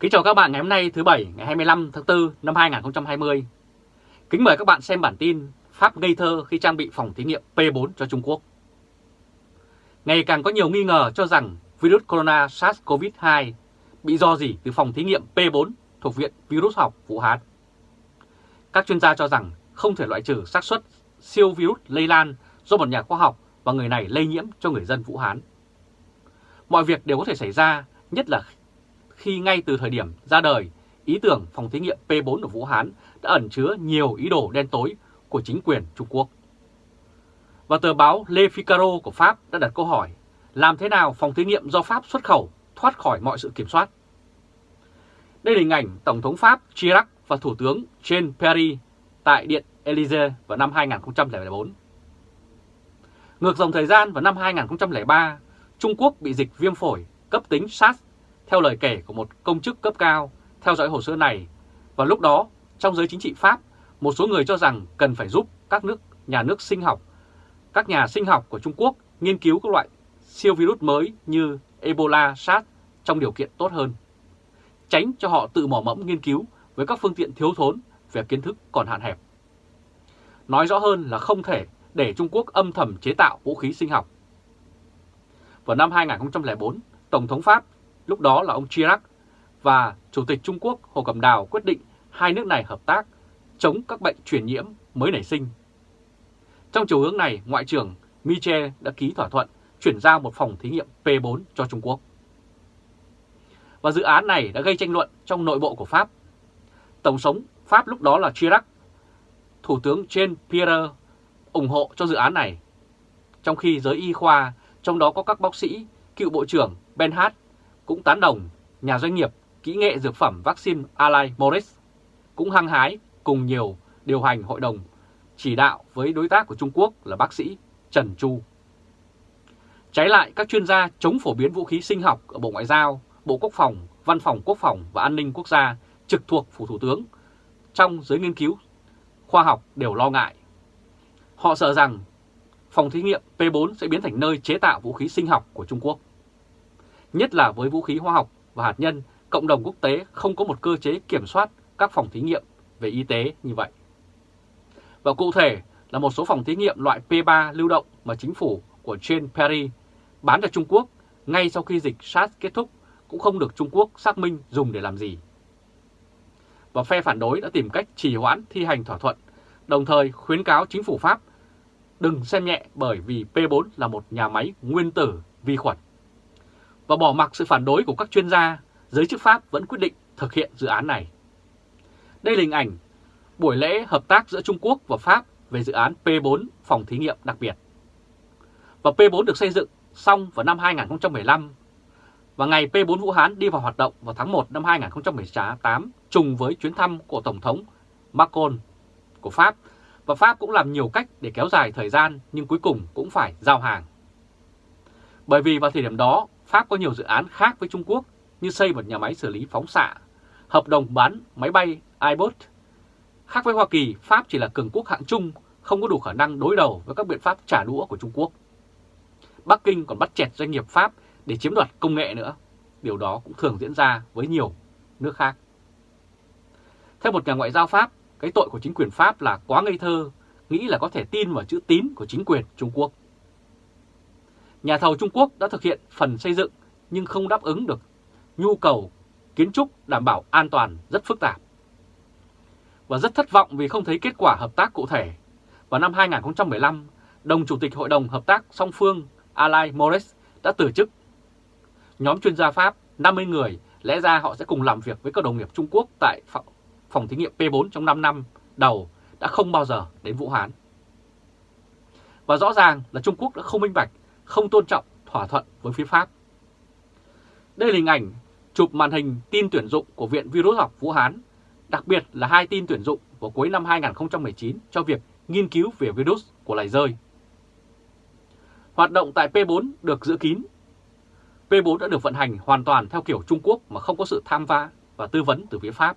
Kính chào các bạn ngày hôm nay thứ Bảy ngày 25 tháng 4 năm 2020. Kính mời các bạn xem bản tin Pháp ngây thơ khi trang bị phòng thí nghiệm P4 cho Trung Quốc. Ngày càng có nhiều nghi ngờ cho rằng virus corona SARS-CoV-2 bị do gì từ phòng thí nghiệm P4 thuộc Viện Virus học Vũ Hán. Các chuyên gia cho rằng không thể loại trừ xác suất siêu virus lây lan do một nhà khoa học và người này lây nhiễm cho người dân Vũ Hán. Mọi việc đều có thể xảy ra, nhất là khi ngay từ thời điểm ra đời, ý tưởng phòng thí nghiệm P4 ở Vũ Hán đã ẩn chứa nhiều ý đồ đen tối của chính quyền Trung Quốc. Và tờ báo Le Figaro của Pháp đã đặt câu hỏi làm thế nào phòng thí nghiệm do Pháp xuất khẩu thoát khỏi mọi sự kiểm soát? Đây là hình ảnh Tổng thống Pháp Chirac và Thủ tướng Jean Perry tại Điện Elysee vào năm 2004. Ngược dòng thời gian vào năm 2003, Trung Quốc bị dịch viêm phổi cấp tính SARS theo lời kể của một công chức cấp cao theo dõi hồ sơ này. Và lúc đó, trong giới chính trị Pháp, một số người cho rằng cần phải giúp các nước nhà nước sinh học, các nhà sinh học của Trung Quốc nghiên cứu các loại siêu virus mới như Ebola, SARS trong điều kiện tốt hơn. Tránh cho họ tự mò mẫm nghiên cứu với các phương tiện thiếu thốn về kiến thức còn hạn hẹp. Nói rõ hơn là không thể để Trung Quốc âm thầm chế tạo vũ khí sinh học. Vào năm 2004, Tổng thống Pháp lúc đó là ông Chirac và Chủ tịch Trung Quốc Hồ Cẩm Đào quyết định hai nước này hợp tác chống các bệnh truyền nhiễm mới nảy sinh. Trong chiều hướng này, Ngoại trưởng Michel đã ký thỏa thuận chuyển giao một phòng thí nghiệm P4 cho Trung Quốc. Và dự án này đã gây tranh luận trong nội bộ của Pháp. Tổng thống Pháp lúc đó là Chirac, Thủ tướng Jean Pierre ủng hộ cho dự án này. Trong khi giới y khoa, trong đó có các bác sĩ, cựu Bộ trưởng Benhard cũng tán đồng nhà doanh nghiệp kỹ nghệ dược phẩm vaccine Allied Morris cũng hăng hái cùng nhiều điều hành hội đồng chỉ đạo với đối tác của Trung Quốc là bác sĩ Trần Chu. Trái lại, các chuyên gia chống phổ biến vũ khí sinh học ở Bộ Ngoại giao, Bộ Quốc phòng, Văn phòng Quốc phòng và An ninh Quốc gia trực thuộc Phủ Thủ tướng trong giới nghiên cứu khoa học đều lo ngại. Họ sợ rằng phòng thí nghiệm P4 sẽ biến thành nơi chế tạo vũ khí sinh học của Trung Quốc. Nhất là với vũ khí hóa học và hạt nhân, cộng đồng quốc tế không có một cơ chế kiểm soát các phòng thí nghiệm về y tế như vậy. Và cụ thể là một số phòng thí nghiệm loại P3 lưu động mà chính phủ của Jane Perry bán cho Trung Quốc ngay sau khi dịch SARS kết thúc cũng không được Trung Quốc xác minh dùng để làm gì. Và phe phản đối đã tìm cách trì hoãn thi hành thỏa thuận, đồng thời khuyến cáo chính phủ Pháp đừng xem nhẹ bởi vì P4 là một nhà máy nguyên tử vi khuẩn. Và bỏ mặc sự phản đối của các chuyên gia, giới chức Pháp vẫn quyết định thực hiện dự án này. Đây là hình ảnh buổi lễ hợp tác giữa Trung Quốc và Pháp về dự án P4 phòng thí nghiệm đặc biệt. Và P4 được xây dựng xong vào năm 2015 và ngày P4 Vũ Hán đi vào hoạt động vào tháng 1 năm 2018 trùng với chuyến thăm của Tổng thống Macron của Pháp và Pháp cũng làm nhiều cách để kéo dài thời gian nhưng cuối cùng cũng phải giao hàng. Bởi vì vào thời điểm đó Pháp có nhiều dự án khác với Trung Quốc như xây một nhà máy xử lý phóng xạ, hợp đồng bán máy bay iBot. Khác với Hoa Kỳ, Pháp chỉ là cường quốc hạng trung, không có đủ khả năng đối đầu với các biện pháp trả đũa của Trung Quốc. Bắc Kinh còn bắt chẹt doanh nghiệp Pháp để chiếm đoạt công nghệ nữa. Điều đó cũng thường diễn ra với nhiều nước khác. Theo một nhà ngoại giao Pháp, cái tội của chính quyền Pháp là quá ngây thơ, nghĩ là có thể tin vào chữ tín của chính quyền Trung Quốc. Nhà thầu Trung Quốc đã thực hiện phần xây dựng nhưng không đáp ứng được nhu cầu kiến trúc đảm bảo an toàn rất phức tạp. Và rất thất vọng vì không thấy kết quả hợp tác cụ thể. Vào năm 2015, đồng chủ tịch Hội đồng Hợp tác song phương Alain Morris đã từ chức. Nhóm chuyên gia Pháp 50 người lẽ ra họ sẽ cùng làm việc với các đồng nghiệp Trung Quốc tại phòng thí nghiệm P4 trong 5 năm đầu đã không bao giờ đến Vũ Hán. Và rõ ràng là Trung Quốc đã không minh bạch, không tôn trọng thỏa thuận với phía Pháp. Đây là hình ảnh chụp màn hình tin tuyển dụng của Viện Virus học Vũ Hán, đặc biệt là hai tin tuyển dụng vào cuối năm 2019 cho việc nghiên cứu về virus của loài rơi. Hoạt động tại P4 được giữ kín. P4 đã được vận hành hoàn toàn theo kiểu Trung Quốc mà không có sự tham gia và tư vấn từ phía Pháp.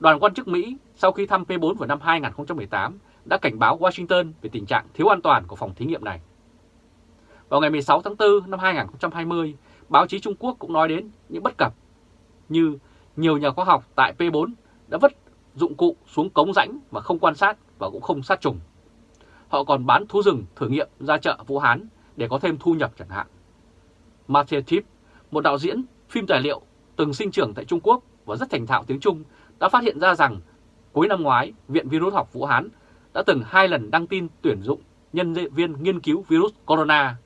Đoàn quan chức Mỹ sau khi thăm P4 vào năm 2018 đã cảnh báo Washington về tình trạng thiếu an toàn của phòng thí nghiệm này. Vào ngày 16 tháng 4 năm 2020, báo chí Trung Quốc cũng nói đến những bất cập như nhiều nhà khoa học tại P4 đã vứt dụng cụ xuống cống rãnh mà không quan sát và cũng không sát trùng. Họ còn bán thú rừng thử nghiệm ra chợ Vũ Hán để có thêm thu nhập chẳng hạn. Matthew Tip, một đạo diễn phim tài liệu từng sinh trưởng tại Trung Quốc và rất thành thạo tiếng Trung, đã phát hiện ra rằng cuối năm ngoái, Viện Virus học Vũ Hán đã từng hai lần đăng tin tuyển dụng nhân viên nghiên cứu virus corona.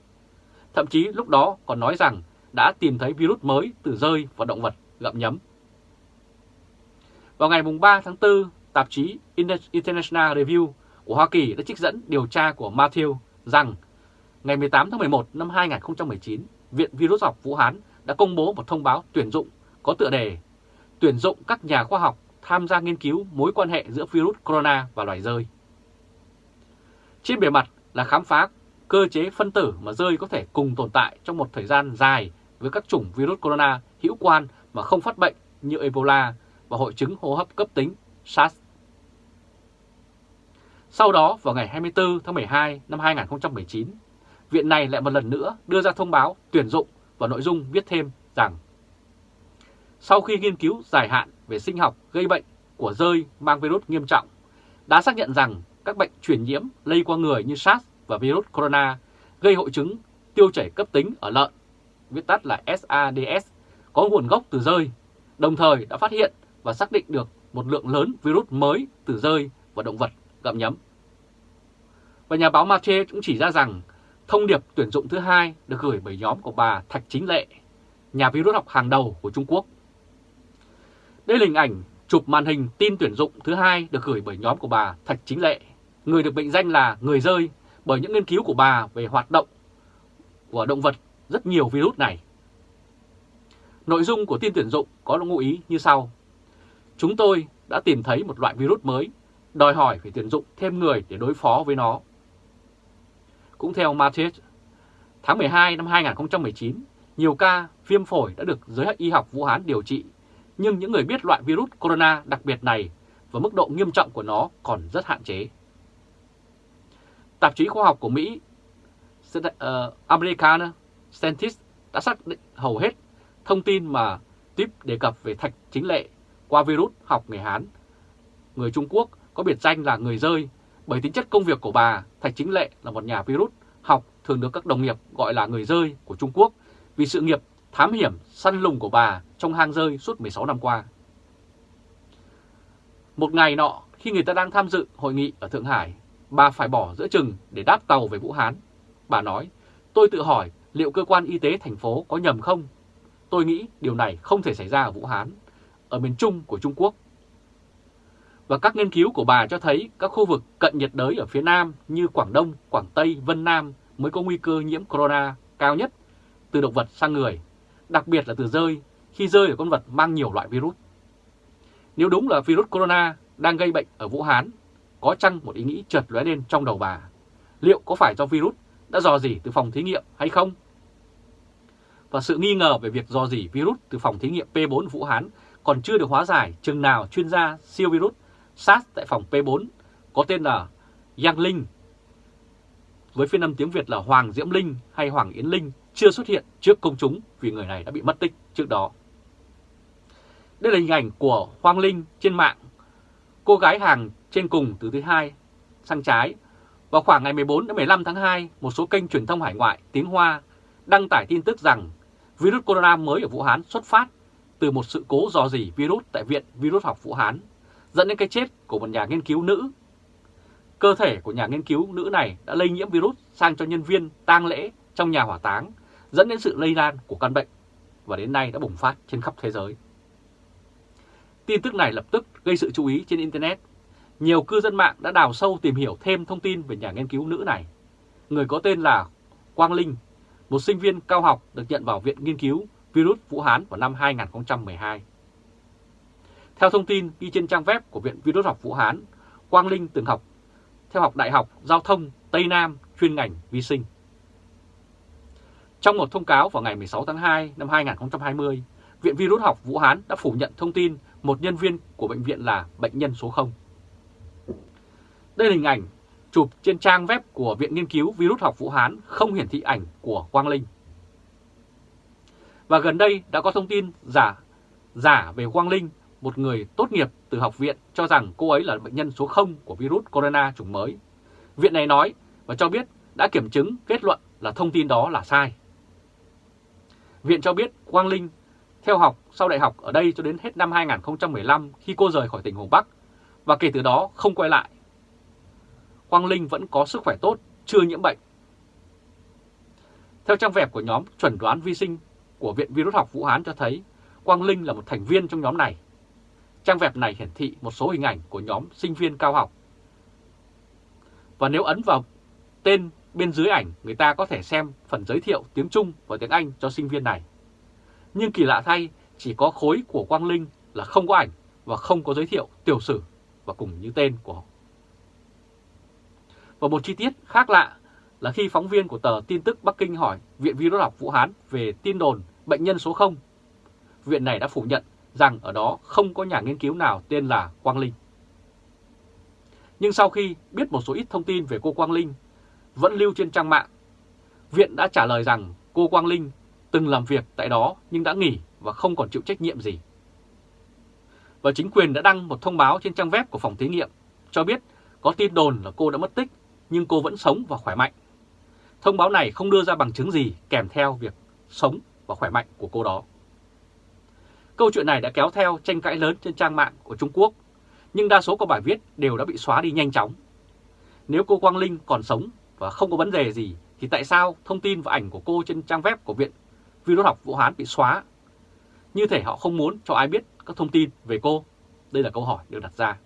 Thậm chí lúc đó còn nói rằng đã tìm thấy virus mới từ rơi và động vật gặm nhấm. Vào ngày 3 tháng 4, tạp chí International Review của Hoa Kỳ đã trích dẫn điều tra của Matthew rằng ngày 18 tháng 11 năm 2019, Viện Virus học Vũ Hán đã công bố một thông báo tuyển dụng có tựa đề Tuyển dụng các nhà khoa học tham gia nghiên cứu mối quan hệ giữa virus corona và loài rơi. Trên bề mặt là khám phá cơ chế phân tử mà rơi có thể cùng tồn tại trong một thời gian dài với các chủng virus corona hữu quan mà không phát bệnh như Ebola và hội chứng hô hấp cấp tính SARS. Sau đó, vào ngày 24 tháng 12 năm 2019, viện này lại một lần nữa đưa ra thông báo tuyển dụng và nội dung viết thêm rằng sau khi nghiên cứu dài hạn về sinh học gây bệnh của rơi mang virus nghiêm trọng, đã xác nhận rằng các bệnh truyền nhiễm lây qua người như SARS và virus corona gây hội chứng tiêu chảy cấp tính ở lợn, viết tắt là SADS có nguồn gốc từ rơi, đồng thời đã phát hiện và xác định được một lượng lớn virus mới từ rơi và động vật gặm nhấm. Và nhà báo Mathieu cũng chỉ ra rằng thông điệp tuyển dụng thứ hai được gửi bởi nhóm của bà Thạch Chính Lệ, nhà virus học hàng đầu của Trung Quốc. Đây là hình ảnh chụp màn hình tin tuyển dụng thứ hai được gửi bởi nhóm của bà Thạch Chính Lệ, người được mệnh danh là người rơi bởi những nghiên cứu của bà về hoạt động của động vật rất nhiều virus này. Nội dung của tin tuyển dụng có ngụ ý như sau. Chúng tôi đã tìm thấy một loại virus mới, đòi hỏi phải tuyển dụng thêm người để đối phó với nó. Cũng theo Matthews, tháng 12 năm 2019, nhiều ca viêm phổi đã được giới y học Vũ Hán điều trị, nhưng những người biết loại virus corona đặc biệt này và mức độ nghiêm trọng của nó còn rất hạn chế. Tạp chí khoa học của Mỹ ờ, American Scientist đã xác định hầu hết thông tin mà Tip đề cập về thạch chính lệ qua virus học người Hán. Người Trung Quốc có biệt danh là người rơi bởi tính chất công việc của bà, Thạch Chính Lệ là một nhà virus học thường được các đồng nghiệp gọi là người rơi của Trung Quốc vì sự nghiệp thám hiểm săn lùng của bà trong hang rơi suốt 16 năm qua. Một ngày nọ, khi người ta đang tham dự hội nghị ở Thượng Hải, bà phải bỏ giữa chừng để đáp tàu về Vũ Hán. Bà nói, tôi tự hỏi liệu cơ quan y tế thành phố có nhầm không? Tôi nghĩ điều này không thể xảy ra ở Vũ Hán, ở miền Trung của Trung Quốc. Và các nghiên cứu của bà cho thấy các khu vực cận nhiệt đới ở phía Nam như Quảng Đông, Quảng Tây, Vân Nam mới có nguy cơ nhiễm corona cao nhất từ động vật sang người, đặc biệt là từ rơi khi rơi ở con vật mang nhiều loại virus. Nếu đúng là virus corona đang gây bệnh ở Vũ Hán, có chăng một ý nghĩ chợt lóe lên trong đầu bà? Liệu có phải do virus đã dò dỉ từ phòng thí nghiệm hay không? Và sự nghi ngờ về việc dò dỉ virus từ phòng thí nghiệm P4 Vũ Hán còn chưa được hóa giải, chừng nào chuyên gia siêu virus SARS tại phòng P4 có tên là Giang Linh với phiên âm tiếng Việt là Hoàng Diễm Linh hay Hoàng Yến Linh chưa xuất hiện trước công chúng vì người này đã bị mất tích trước đó. Đây là hình ảnh của Hoàng Linh trên mạng. Cô gái hàng trên cùng từ thứ hai sang trái. Vào khoảng ngày 14 đến 15 tháng 2, một số kênh truyền thông hải ngoại tiếng Hoa đăng tải tin tức rằng virus corona mới ở Vũ Hán xuất phát từ một sự cố dò dỉ virus tại Viện Virus học Vũ Hán, dẫn đến cái chết của một nhà nghiên cứu nữ. Cơ thể của nhà nghiên cứu nữ này đã lây nhiễm virus sang cho nhân viên tang lễ trong nhà hỏa táng, dẫn đến sự lây lan của căn bệnh và đến nay đã bùng phát trên khắp thế giới. Tin tức này lập tức gây sự chú ý trên Internet. Nhiều cư dân mạng đã đào sâu tìm hiểu thêm thông tin về nhà nghiên cứu nữ này. Người có tên là Quang Linh, một sinh viên cao học được nhận vào Viện Nghiên cứu virus Vũ Hán vào năm 2012. Theo thông tin ghi trên trang web của Viện Virus học Vũ Hán, Quang Linh từng học theo học Đại học Giao thông Tây Nam chuyên ngành vi sinh. Trong một thông cáo vào ngày 16 tháng 2 năm 2020, Viện Virus học Vũ Hán đã phủ nhận thông tin một nhân viên của bệnh viện là bệnh nhân số 0. Đây là hình ảnh chụp trên trang web của Viện Nghiên cứu Virus học Vũ Hán không hiển thị ảnh của Quang Linh. Và gần đây đã có thông tin giả giả về Quang Linh, một người tốt nghiệp từ học viện cho rằng cô ấy là bệnh nhân số 0 của virus corona chủng mới. Viện này nói và cho biết đã kiểm chứng kết luận là thông tin đó là sai. Viện cho biết Quang Linh theo học sau đại học ở đây cho đến hết năm 2015 khi cô rời khỏi tỉnh Hồ Bắc và kể từ đó không quay lại. Quang Linh vẫn có sức khỏe tốt, chưa nhiễm bệnh. Theo trang web của nhóm chuẩn đoán vi sinh của Viện Virus học Vũ Hán cho thấy Quang Linh là một thành viên trong nhóm này. Trang web này hiển thị một số hình ảnh của nhóm sinh viên cao học. Và nếu ấn vào tên bên dưới ảnh, người ta có thể xem phần giới thiệu tiếng Trung và tiếng Anh cho sinh viên này. Nhưng kỳ lạ thay, chỉ có khối của Quang Linh là không có ảnh và không có giới thiệu tiểu sử và cùng như tên của họ Và một chi tiết khác lạ là khi phóng viên của tờ tin tức Bắc Kinh hỏi Viện Virus học Vũ Hán về tin đồn bệnh nhân số 0, viện này đã phủ nhận rằng ở đó không có nhà nghiên cứu nào tên là Quang Linh. Nhưng sau khi biết một số ít thông tin về cô Quang Linh vẫn lưu trên trang mạng, viện đã trả lời rằng cô Quang Linh từng làm việc tại đó nhưng đã nghỉ và không còn chịu trách nhiệm gì. Và chính quyền đã đăng một thông báo trên trang web của phòng thí nghiệm cho biết có tin đồn là cô đã mất tích nhưng cô vẫn sống và khỏe mạnh. Thông báo này không đưa ra bằng chứng gì kèm theo việc sống và khỏe mạnh của cô đó. Câu chuyện này đã kéo theo tranh cãi lớn trên trang mạng của Trung Quốc, nhưng đa số các bài viết đều đã bị xóa đi nhanh chóng. Nếu cô Quang Linh còn sống và không có vấn đề gì, thì tại sao thông tin và ảnh của cô trên trang web của Viện Virus học Vũ Hán bị xóa? Như thể họ không muốn cho ai biết các thông tin về cô. Đây là câu hỏi được đặt ra.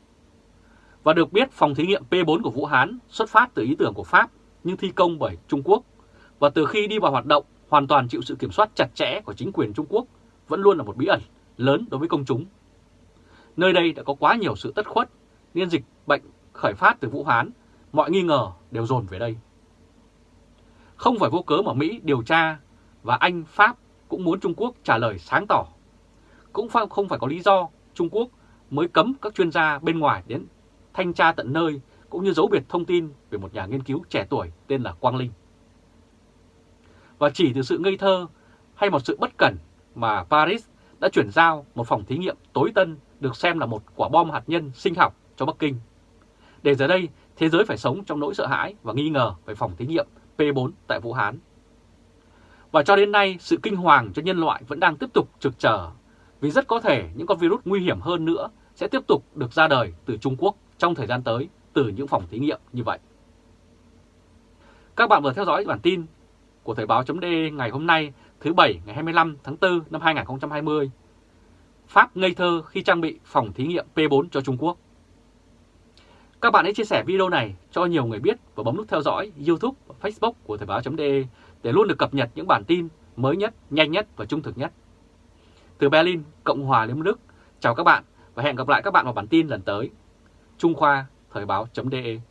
Và được biết phòng thí nghiệm P4 của Vũ Hán xuất phát từ ý tưởng của Pháp nhưng thi công bởi Trung Quốc và từ khi đi vào hoạt động hoàn toàn chịu sự kiểm soát chặt chẽ của chính quyền Trung Quốc vẫn luôn là một bí ẩn lớn đối với công chúng. Nơi đây đã có quá nhiều sự tất khuất nên dịch bệnh khởi phát từ Vũ Hán, mọi nghi ngờ đều dồn về đây. Không phải vô cớ mà Mỹ điều tra và Anh, Pháp cũng muốn Trung Quốc trả lời sáng tỏ. Cũng không phải có lý do Trung Quốc mới cấm các chuyên gia bên ngoài đến thanh tra tận nơi cũng như giấu biệt thông tin về một nhà nghiên cứu trẻ tuổi tên là Quang Linh. Và chỉ từ sự ngây thơ hay một sự bất cẩn mà Paris đã chuyển giao một phòng thí nghiệm tối tân được xem là một quả bom hạt nhân sinh học cho Bắc Kinh. Để giờ đây, thế giới phải sống trong nỗi sợ hãi và nghi ngờ về phòng thí nghiệm P4 tại Vũ Hán. Và cho đến nay, sự kinh hoàng cho nhân loại vẫn đang tiếp tục trực chờ, vì rất có thể những con virus nguy hiểm hơn nữa sẽ tiếp tục được ra đời từ Trung Quốc trong thời gian tới từ những phòng thí nghiệm như vậy. Các bạn vừa theo dõi bản tin của Thời báo.de ngày hôm nay thứ Bảy ngày 25 tháng 4 năm 2020. Pháp ngây thơ khi trang bị phòng thí nghiệm P4 cho Trung Quốc. Các bạn hãy chia sẻ video này cho nhiều người biết và bấm nút theo dõi YouTube và Facebook của Thời báo.de để luôn được cập nhật những bản tin mới nhất, nhanh nhất và trung thực nhất. Từ Berlin, Cộng hòa Liên bang Đức, chào các bạn và hẹn gặp lại các bạn vào bản tin lần tới. Trung Khoa, Thời báo.de